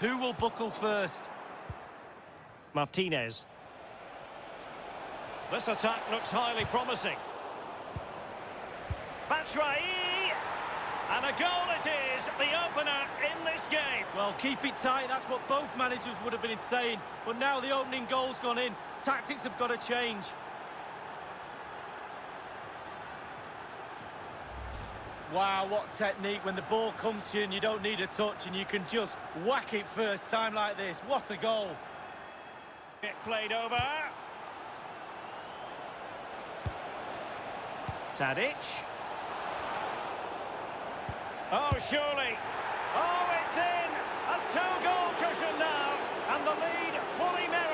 Who will buckle first? Martinez. This attack looks highly promising. Batshuayi! And a goal it is, the opener in this game. Well, keep it tight, that's what both managers would have been saying. But now the opening goal's gone in. Tactics have got to change. Wow, what technique. When the ball comes to you and you don't need a touch and you can just whack it first time like this. What a goal. It played over. Tadic. Oh, surely. Oh, it's in! A two-goal cushion now, and the lead fully merited.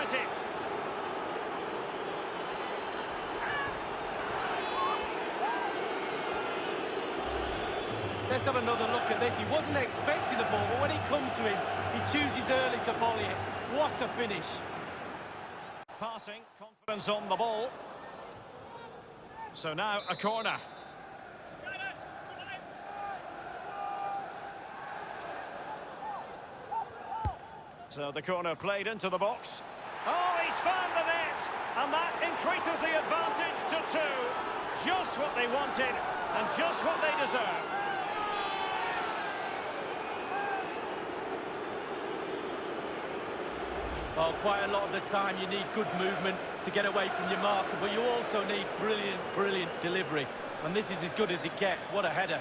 Let's have another look at this. He wasn't expecting the ball, but when it comes to him, he chooses early to volley it. What a finish. Passing, confidence on the ball. So now a corner. So the corner played into the box. Oh, he's found the net! And that increases the advantage to two. Just what they wanted, and just what they deserve. Well, quite a lot of the time you need good movement to get away from your marker, but you also need brilliant, brilliant delivery. And this is as good as it gets. What a header.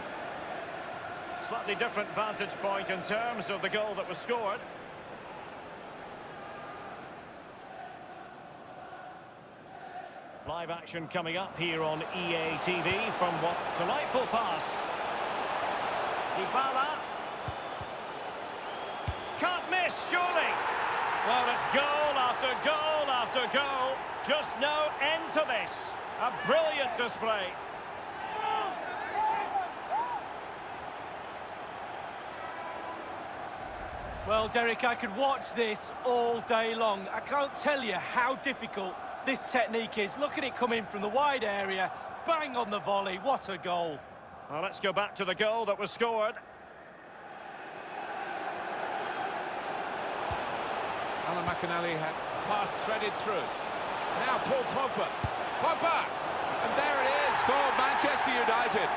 Slightly different vantage point in terms of the goal that was scored. Live action coming up here on EA TV from what delightful pass. Dybala. Well, it's goal after goal after goal. Just no end to this. A brilliant display. Well, Derek, I could watch this all day long. I can't tell you how difficult this technique is. Look at it coming from the wide area. Bang on the volley. What a goal. Well, let's go back to the goal that was scored. Alan McInally had pass threaded through. Now Paul Pogba. Pogba! And there it is for Manchester United.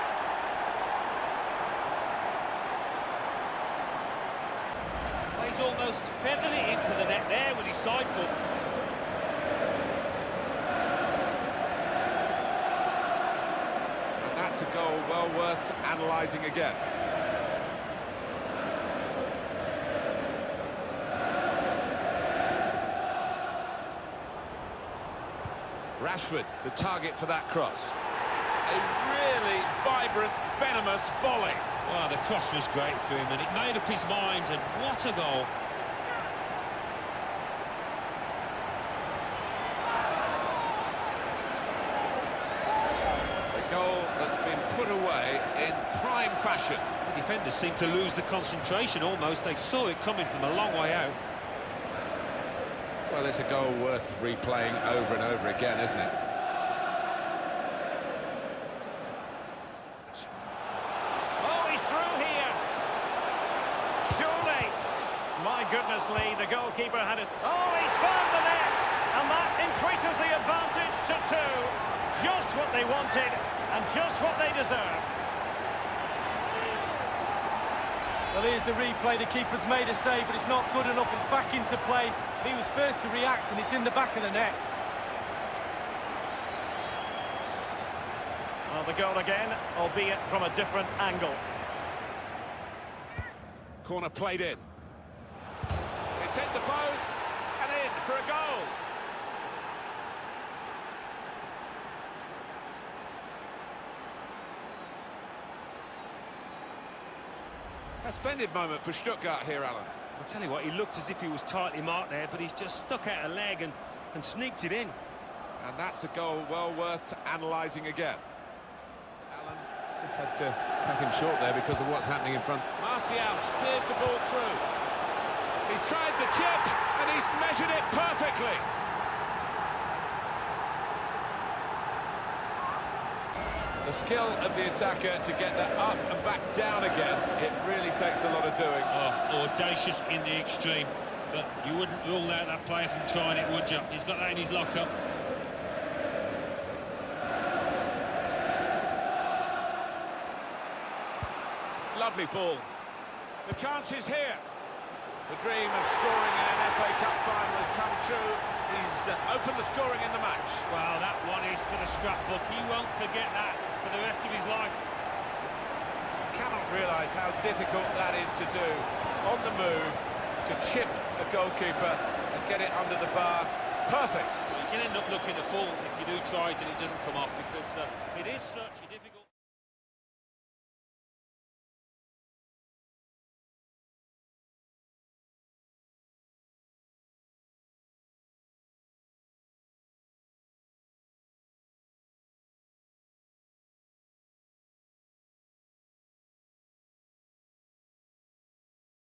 He's almost feathered it into the net there with his side foot. And that's a goal well worth analysing again. Rashford, the target for that cross. A really vibrant, venomous volley. Well, the cross was great for him and it made up his mind and what a goal. A goal that's been put away in prime fashion. The defenders seemed to lose the concentration almost. They saw it coming from a long way out. Well, it's a goal worth replaying over and over again, isn't it? Oh, he's through here. Surely. My goodness, Lee, the goalkeeper had it. Oh, he's found the net. And that increases the advantage to two. Just what they wanted and just what they deserve. Well, here's the replay. The keeper's made a save, but it's not good enough. It's back into play. He was first to react, and it's in the back of the net. Well, the goal again, albeit from a different angle. Corner played in. It's hit the post and in for a goal. A splendid moment for Stuttgart here, Alan. I'll tell you what, he looked as if he was tightly marked there, but he's just stuck out a leg and, and sneaked it in. And that's a goal well worth analysing again. Alan just had to cut him short there because of what's happening in front. Martial steers the ball through. He's tried the chip and he's measured it perfectly. The skill of the attacker to get that up and back down again, it really takes a lot of doing. Oh, audacious in the extreme. But you wouldn't rule out that player from trying it, would you? He's got that in his locker. Lovely ball. The chance is here. The dream of scoring in an FA Cup final has come true. He's uh, opened the scoring in the match. Wow, that one is for the scrapbook. He won't forget that for the rest of his life. Cannot realise how difficult that is to do. On the move, to chip a goalkeeper and get it under the bar. Perfect. You can end up looking a fool if you do try it and it doesn't come off because uh, it is such a difficult...